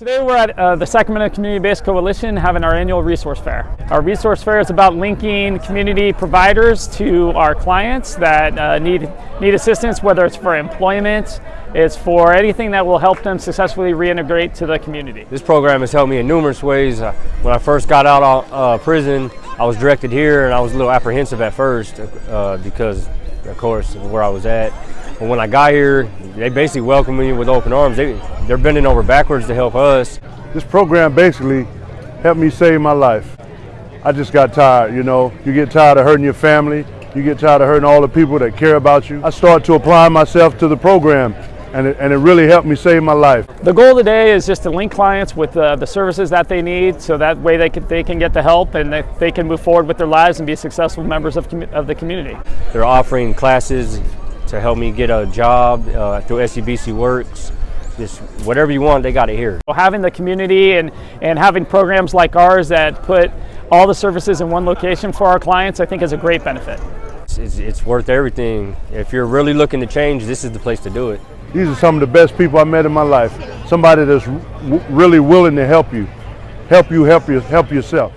Today we're at uh, the Sacramento Community-Based Coalition having our annual resource fair. Our resource fair is about linking community providers to our clients that uh, need, need assistance, whether it's for employment, it's for anything that will help them successfully reintegrate to the community. This program has helped me in numerous ways. Uh, when I first got out of uh, prison, I was directed here and I was a little apprehensive at first uh, because, of course, where I was at. But when I got here, they basically welcome me with open arms. They, they're bending over backwards to help us. This program basically helped me save my life. I just got tired, you know. You get tired of hurting your family. You get tired of hurting all the people that care about you. I started to apply myself to the program and it, and it really helped me save my life. The goal today is just to link clients with uh, the services that they need so that way they can, they can get the help and they, they can move forward with their lives and be successful members of, of the community. They're offering classes to help me get a job uh, through SCBC Works. Just whatever you want, they got it here. Having the community and, and having programs like ours that put all the services in one location for our clients, I think is a great benefit. It's, it's worth everything. If you're really looking to change, this is the place to do it. These are some of the best people I met in my life. Somebody that's really willing to help you, help you, help you, help yourself.